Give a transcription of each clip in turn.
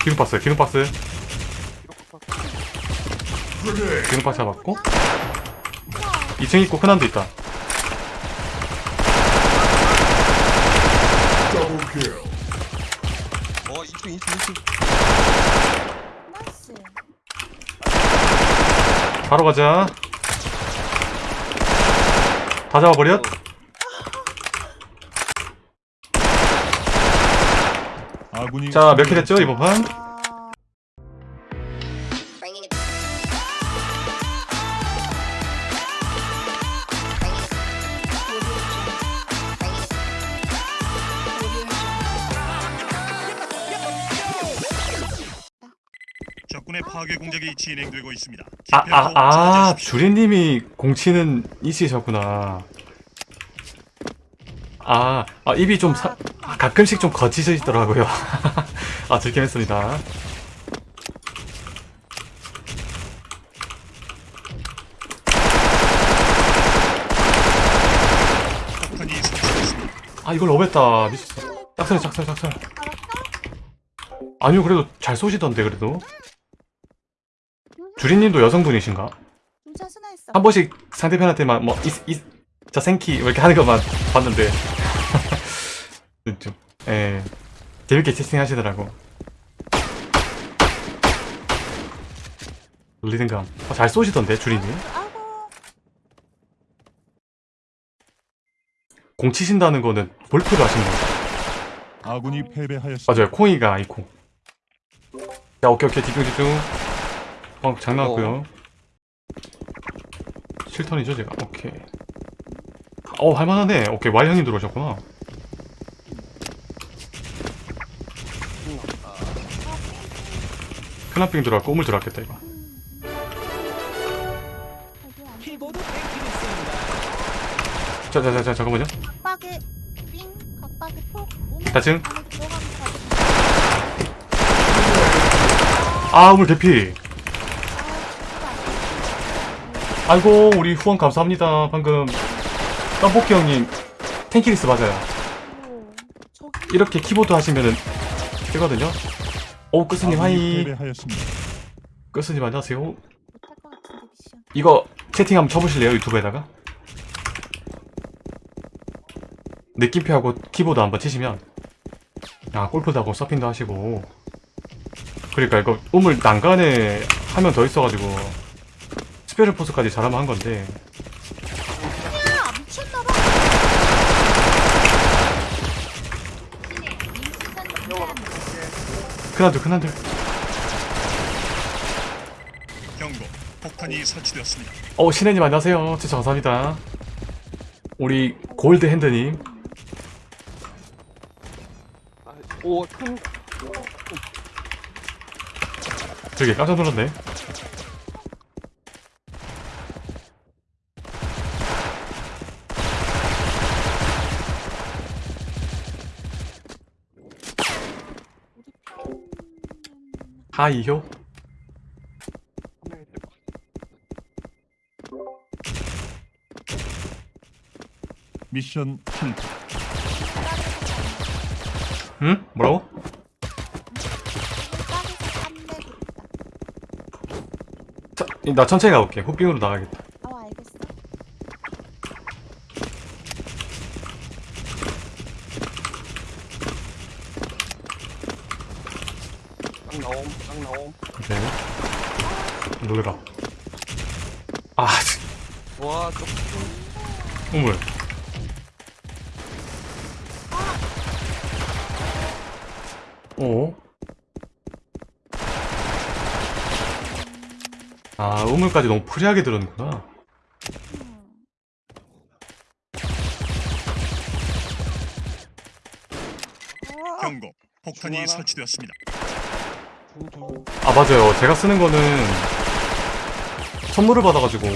기둥박스 기둥박스. 기둥박스 잡았고. 2층 있고 큰한도 있다. 어 2층 2층 2층. 나이스. 바로 가자. 다 잡아버렸 아군이 자몇킬 했죠 이번 판? 적군의 파괴 공작이 진행되고 있습니다. 아 아 아. 주리님이 공치는 이시셨구나 아, 아 입이 좀 사, 아, 가끔씩 좀 거치시더라고요. 아 들긴 했습니다. 폭탄이 설치됐습니다. 아 이걸 오했다. 미쳤어. 짝설 짝설 짝설 아니요 그래도 잘 쏘시던데 그래도. 주리님도 여성분이신가? 한 번씩 상대편한테만 뭐 이스 이스 저 생키 뭐 이렇게 하는 것만 봤는데 좀 예. 재밌게 채팅 하시더라고. 리듬감. 어, 잘 쏘시던데 아이고. 공 치신다는 거는 볼프를 하신 거죠 아군이 패배하였습니다. 맞아요 콩이가 아이콩. 자 오케이 오케이. 집중 집중. 어 장난 같고요. 7턴이죠 제가? 오케이. 어 할만하네. 오케이 와이 형님 들어오셨구나 클라핑 들어왔고 우물 들어왔겠다 이거. 자자자자 잠깐만요. 각박에 삥, 각박에 폭. 오면 다층 안에 들어가면 다. 아 우물 대피. 아, 아이고 우리 후원 감사합니다 방금. 떡볶이 형님 tenkeyless 맞아요. 오, 저기 이렇게 키보드 하시면은 되거든요 오 끝스님 아군이. hi. 끝스님 안녕하세요. 이거 채팅 한번 쳐보실래요 유튜브에다가? 느낌표하고 키보드 한번 치시면 아 골프도 하고 서핑도 하시고. 그러니까 이거 우물 난간에 하면 더 있어가지고 스페셜 포스까지 잘하면 한 건데 야 미쳤나봐. 큰한들 큰한들 경고. 폭탄이 설치되었습니다. 어 신혜님 안녕하세요. 진짜 감사합니다. 우리 골드 핸드님. 오큰 저기 깜짝 놀랐네 하이효 미션 실패. 응? 뭐라고? 자, 나 천천히 가볼게 호빙으로 나가겠다 어 알겠어. 딱 나옴 딱 나옴 오케이 놀래라 아와 저, 우물 오? 아 우물까지 너무 프리하게 들었구나 음. 경고. 폭탄이? 설치되었습니다. 아 맞아요. 제가 쓰는 거는 선물을 받아가지고.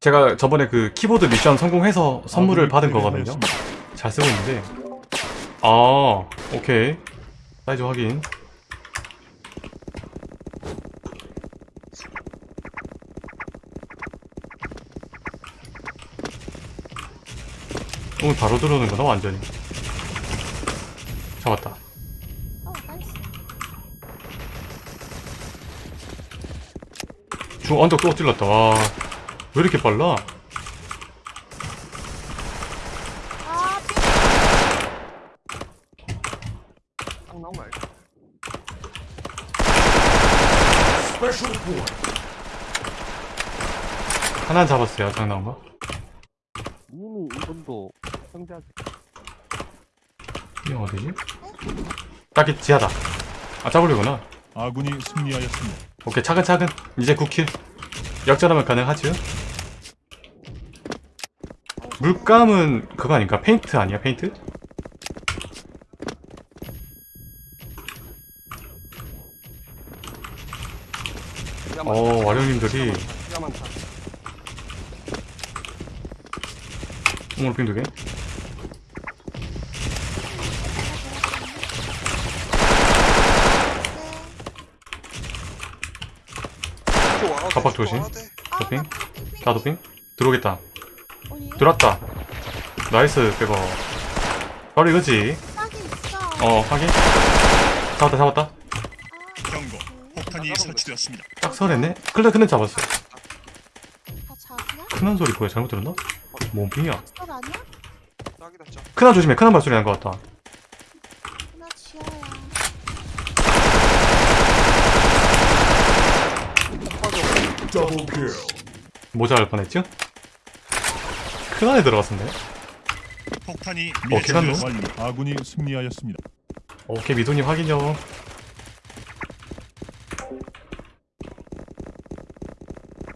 제가 저번에 그 키보드 미션 성공해서 선물을 아군이 받은 거거든요. 패배하였습니다. 잘 쓰고 있는데. 아 오케이. 사이즈 확인. 오늘 바로 들어오는구나 완전히 잡았다 어 중 언덕 또 찔렀다. 와 왜 이렇게 빨라. 하나 잡았어요 장 나온 거? 이미 이분도 형제한테 이거 어디지? 딱히 지하다. 아 짜부리구나 아군이 승리하였습니다. 오케이 차근차근 이제 9킬 역전하면 가능하죠 물감은 그거 아닌가? 페인트 아니야 페인트? 어 와룡님들이. 오늘 빙두개 가박 조심 도핑 다 도핑 들어오겠다 어디? 들어왔다 나이스 빼고 바로 이거지. 어 확인 잡았다 잡았다 아, 경고. 그, 폭탄이 나가본 설치되었습니다. 딱 설했네 클레 클레 잡았어 다? 큰한 소리 뭐야 잘못 들었나? 뭔 짜. 큰한 조심해 큰한 발소리 난것 같다 나 지하야. 모자랄 뻔했죠? 큰 안에 들어갔었네 폭탄이 어, 완료. 아군이 승리하였습니다. 오케이 미도님 확인요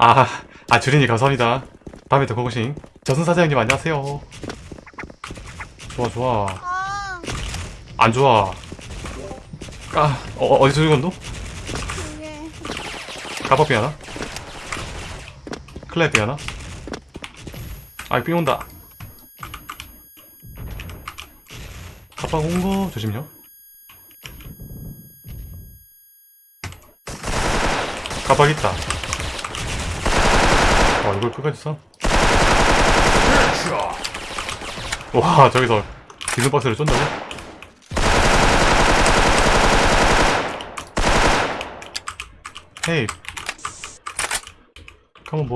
아, 아 주린이 감사합니다 다음에 또 고고싱 저승 사장님 안녕하세요 좋아 좋아 아, 안 좋아 까 어, 어, 어디서 죽었노? 가박비 하나? 클랩비 하나? 아이 삥 온다 가박 온거 조심요 가박 있다 와 이걸 끝까지 써? 와 저기서 기술박스를 쫀다고? 헤이 Come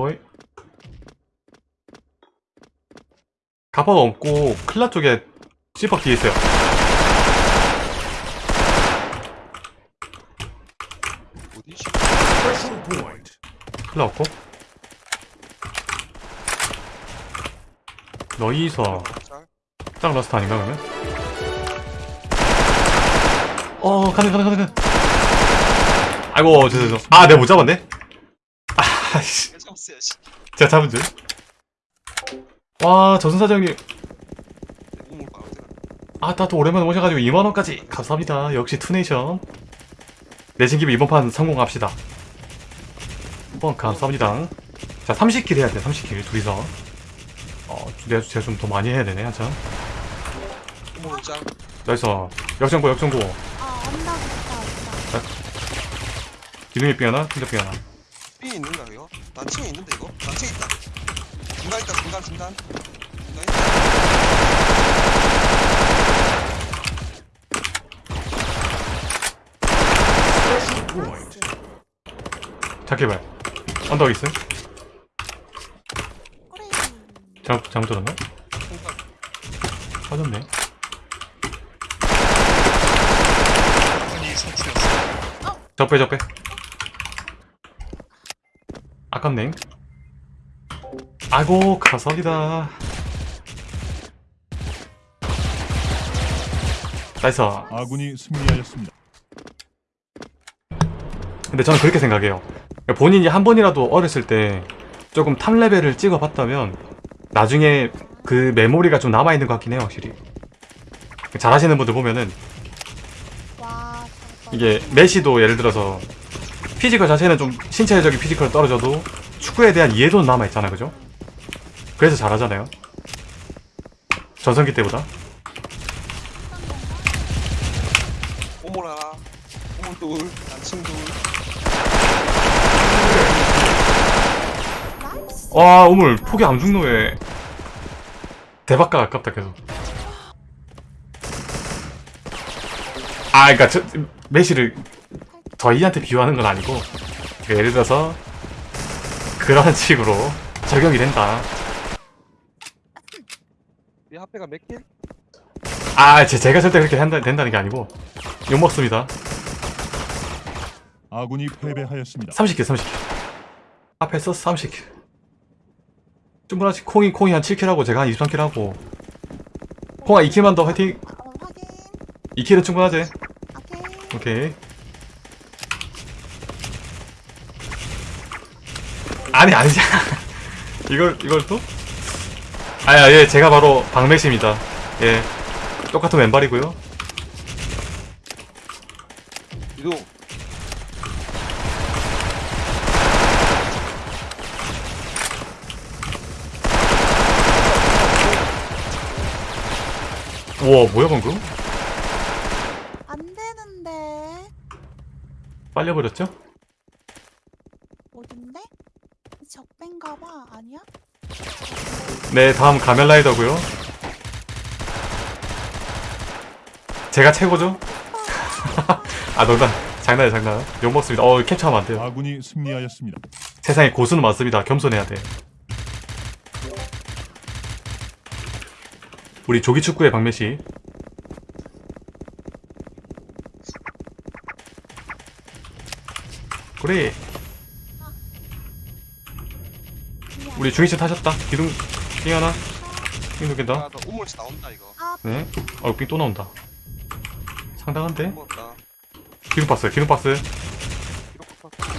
가방 없고 클라 쪽에 씨박 뒤에 있어요? 클라 없고 너희서 짤. 짝 러스트 아닌가 그러면? 어 가능 가능 가능 가능 아이고 죄송해요 아 내가 못 잡았네 아씨. 제가 잡은 줄 와 저승사장님 우물 봐 어디가? 아따 또 오랜만에 오셔가지고 2만원까지 감사합니다 역시 투네이션 내신 김에 이번 판 성공합시다 한번 감사합니다 자 30킬 해야 돼 30킬 둘이서 어 내가 제가 좀더 많이 해야 되네 한참. 나이스 역전고 역전고 아. 기둥이 삥 하나 흔적 삥 하나 삐 있는가 이거? 단층에 있는데 이거? 단층에 있다. 중간 있다 중간 중간. 중간. 작게발 언덕 있음 꼬리. 잘못, 잘못 들었나? 빠졌네. 적배 적배 아깝네 아이고 감사합니다 나이스 아군이 승리하였습니다. 근데 저는 그렇게 생각해요 본인이 한 번이라도 어렸을 때 조금 top 레벨을 찍어봤다면 나중에 그 메모리가 좀 남아있는 것 같긴 해요 확실히 잘하시는 분들 보면은. 이게 메시도 예를 들어서 physical 자체는 좀 신체적인 physical은 떨어져도 축구에 대한 이해도는 남아있잖아 그죠? 그래서 잘하잖아요 전성기 때보다. 단층 둘. 나이스. 와 오물 포기 안 죽노 왜 대박가 아깝다 계속 아 그니까 저 메시를 저희한테 비유하는 건 아니고 예를 들어서 그런 식으로 적용이 된다. 이 합배가 몇 킬? 아, 제, 제가 절대 그렇게 한다, 된다는 게 아니고 욕 먹습니다. 아군이 패배하였습니다. 30 kill, 30 kill. 앞에서 30 kill. 충분하지. 콩이, 콩이 한 7 kill 하고 제가 한 23 kill 하고. 콩아 2 kill만 더 화이팅! 어, 확인. 2 kill은 충분하지. 오케이. 오케이. 아니, 아니잖아. 이걸, 이걸 또? 아야, 예, 제가 바로 박매시입니다. 예. 똑같은 왼발이고요. 이동. 우와, 뭐야, 방금? 안 되는데. 빨려버렸죠? 어딘데? 적배인가 봐. 아니야? 네, 다음 가면라이더고요. 제가 최고죠? 아, 농담. 장난이야, 장난. 욕먹습니다. 어, 캡처하면 안 돼요. 아군이 승리하였습니다. 세상에 고수는 많습니다. 겸손해야 돼. 우리 조기축구의 박매씨. 그래. 우리 중위층 타셨다. 기둥, 삥 하나. 삥 두개다 아, 나 우물치 나온다 이거. 아, 네. 어, 삥또 나온다. 상당한데? 먹었다. 기둥 박스. 이거 팍팍.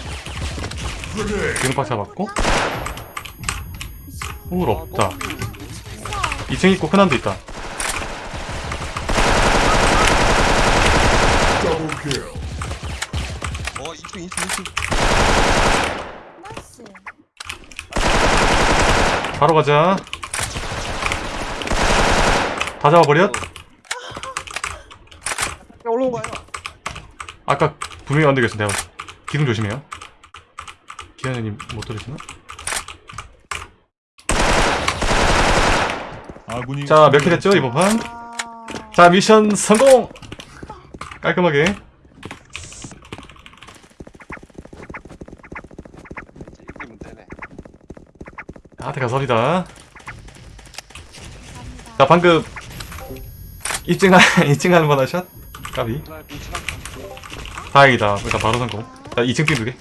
기둥 박스 잡았고. 우물 아, 없다. 너무 있어. 2층 있고 큰 한도 있다. 어, 2층, 2층, 2층. nice. 바로 가자. 다 잡아버렸? 야, 올라온 거야. 아까 분명히 언덕이었는데 기둥 조심해요. 기현님 못 들으시나? 아군이 자, 몇 kill 했죠, 이번 판? 아, 자, 미션 성공! 깔끔하게. 아. 감사합니다. 자, 방금 입증하, 입증하는 바나 샷? 까비. 나 빈치랑 다행이다. 일단 바로 성공. 자, 2층 핀두 개.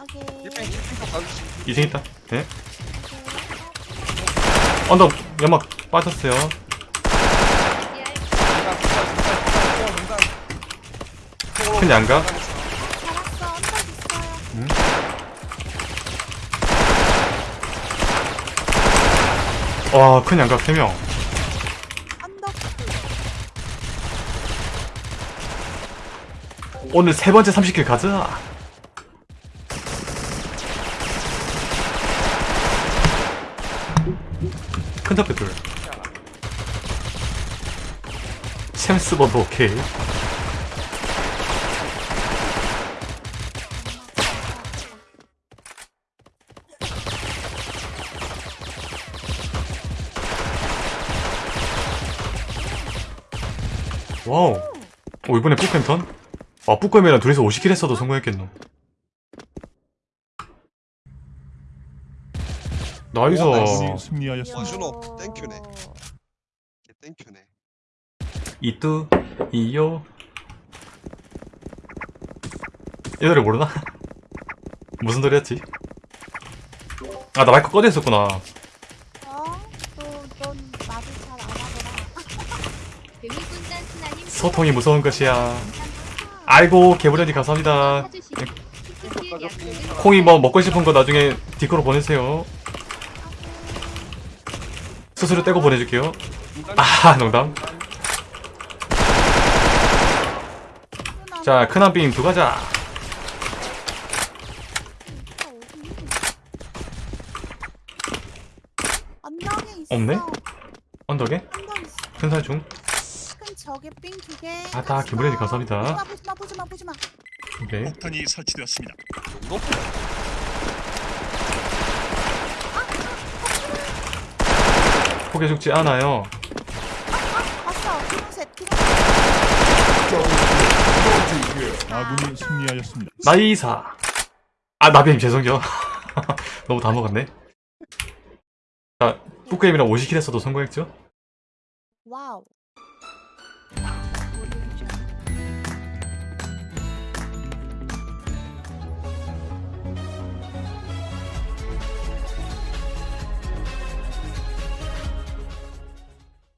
오케이. 1팽, 1팽 가주시. 2층 있다. 네. 언덕, 연막 빠졌어요. 큰 양각. 잘했어. 언덕 있어요. 와, 큰 양각 3명. 언덕. 오늘 세 번째 30킬 가자. 큰 탑배 둘. 챔스 버도 오케이. 와우. 오, 이번에 뿌캠턴? 아, 뿌꾸엠이랑 둘이서 50킬 했어도 성공했겠노. 나이스. 승리하였습니다. 준호, 땡큐네. 이뚜, 이요. 이 노래 모르나? 무슨 노래였지? 아, 나 마이크 꺼져 있었구나. 어? 소통이 무서운 것이야. 아이고, 개브레디 감사합니다. 콩이 뭐 먹고 싶은 거 나중에 디코로 보내세요. 수수료 떼고 보내줄게요. 아, 농담. 자, 큰한 빙두 가자. 없네? 언덕에? 언덕 있어. 큰 살 중. 큰 저게 삥두 개. 아, 다 김브레드 감사합니다. 보지마 보지마 보지마 보지마. 오케이. 폭탄이 설치되었습니다. 높은 포기 죽지 않아요. 기둥셋 기둥셋. 아군이 승리하였습니다. 나이사. 아, 나비님 죄송해요. 너무 다 먹었네. 자, 뿌게임이랑 50킬 했어도 성공했죠? 와우.